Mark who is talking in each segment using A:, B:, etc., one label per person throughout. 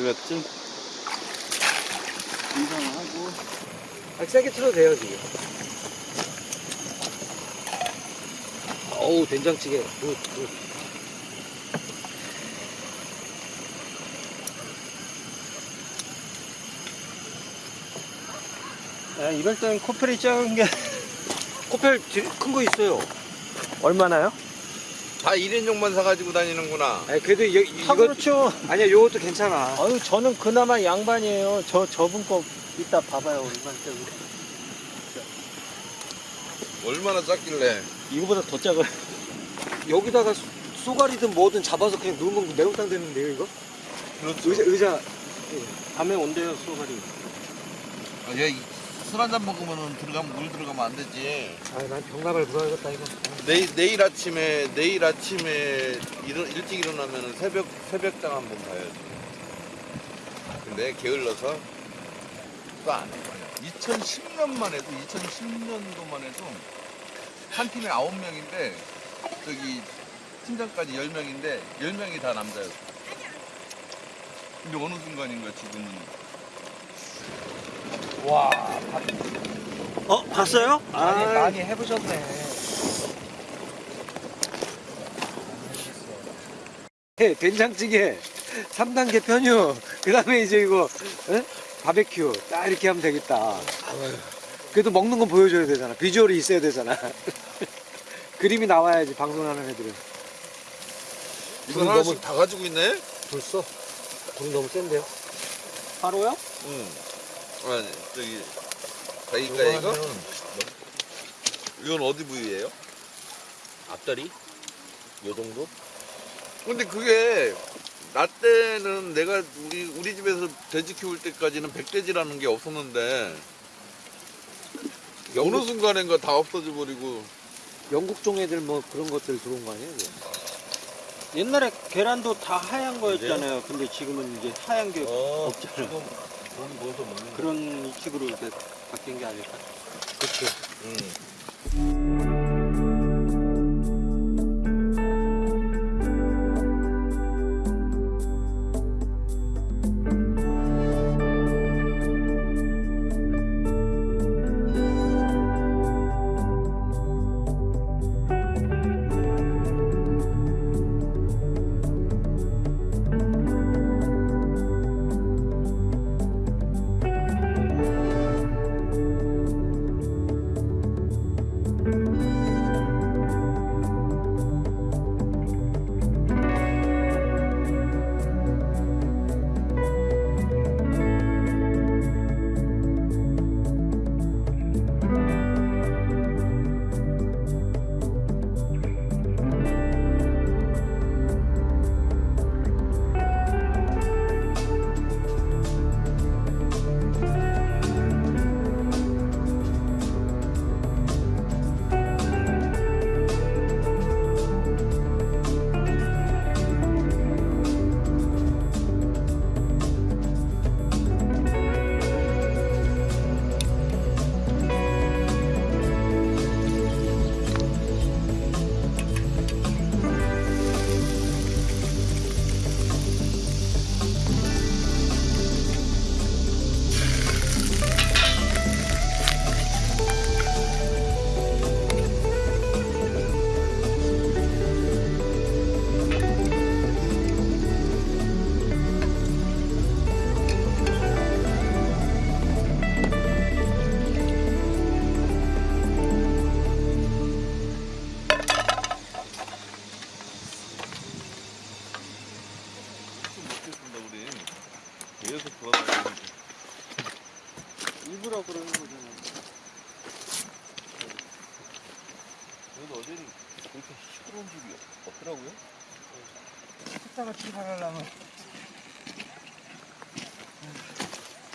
A: 들어갔지?
B: 인상하고
C: 아, 세게 틀어도 돼요 지금 어우 된장찌개 good, good.
B: 아, 이럴 땐 코펠이 작은 게
C: 코펠 큰 거 있어요
B: 얼마나요?
A: 다 1인용만 사가지고 다니는구나.
C: 아니 그래도 이, 이,
B: 다
C: 이거
B: 그렇죠
C: 아니야 요것도 괜찮아
B: 아유 저는 그나마 양반이에요 저 저분 거 이따 봐봐요 얼마나 작은
A: 얼마나 작길래.
B: 이거보다 더 작아요
C: 여기다가 쏘- 쏘가리든 뭐든 잡아서 그냥 누르면 매운탕 되는데요 이거?
A: 그렇죠.
C: 의자 의자
B: 밤에 온대요 소가리
A: 아, 얘, 술 한잔 먹으면 들어가면 물 들어가면 안 되지.
C: 아난 병나발 불어야겠다 이거
A: 내일, 내일 아침에, 내일 아침에 일어, 일찍 일어나면 새벽, 새벽장 한번 가야지. 근데 게을러서 또 안 해. 2010년만 해도, 2010년도만 해도 한 팀에 9명인데, 저기, 팀장까지 10명인데, 10명이 다 남자였어. 근데 어느 순간인가 지금은.
B: 와
C: 어 봤어요?
B: 많이,
C: 아
B: 많이 해보셨네
C: 네, 된장찌개 3단계 편유 그 다음에 이제 이거 에? 바베큐 딱 이렇게 하면 되겠다 그래도 먹는 건 보여줘야 되잖아 비주얼이 있어야 되잖아 그림이 나와야지 방송하는 애들은
A: 이거
C: 너무
A: 다 가지고 있네?
C: 벌써 불이 너무 센데요?
B: 바로요?
A: 응. 아니, 저기, 자기가 이거? 이건 어디 부위예요?
C: 앞다리? 요 정도?
A: 근데 그게 나 때는 내가 우리 우리 집에서 돼지 키울 때까지는 백돼지라는 게 없었는데 어느
C: 영국,
A: 순간인가 다 없어져 버리고
C: 영국 종 애들 뭐 그런 것들 들어온 거 아니에요?
B: 옛날에 계란도 다 하얀 거였잖아요 근데 지금은 이제 하얀 게
A: 어,
B: 없잖아요 그런 식으로 이제 바뀐 게 아닐까
C: 그치
A: 응. 계속 돌아다니는
B: 일부러 그러는 거잖아요
A: 그래도 어제는 그렇게 시끄러운 집이 없더라고요.
B: 식사가 출발하려면.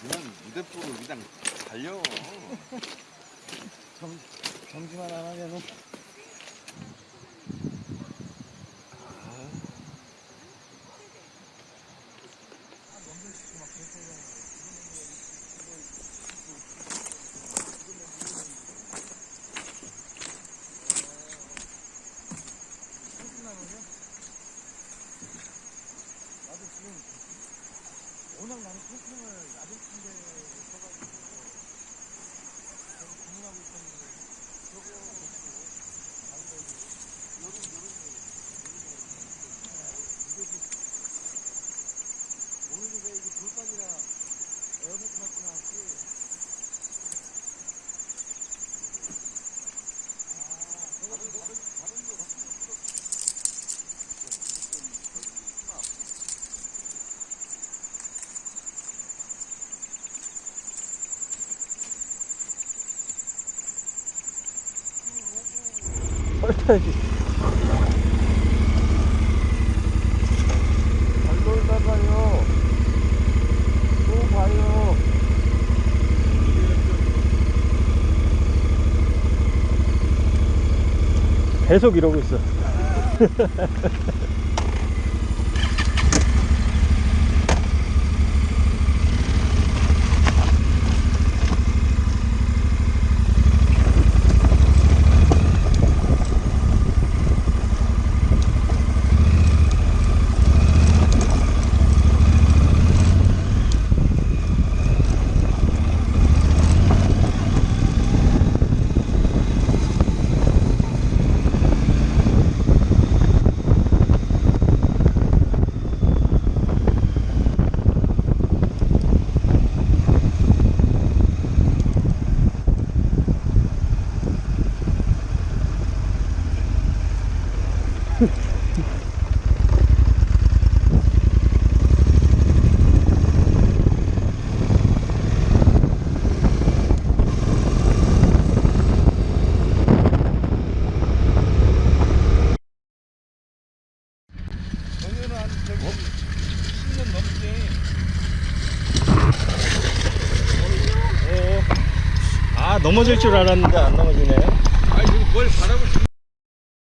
A: 그냥 무대포로 그냥 달려.
B: 정지만 안 하면은 하면서 나도
C: 지금 워낙 나는 캠핑을 야동 침대에 써가지고
B: 계속 고민하고 있었는데 저거 어.
A: 저기는 한 저기 10년 넘게.
B: 아 넘어질 줄 알았는데 안 넘어지네.
A: 아니 지금 뭘 지금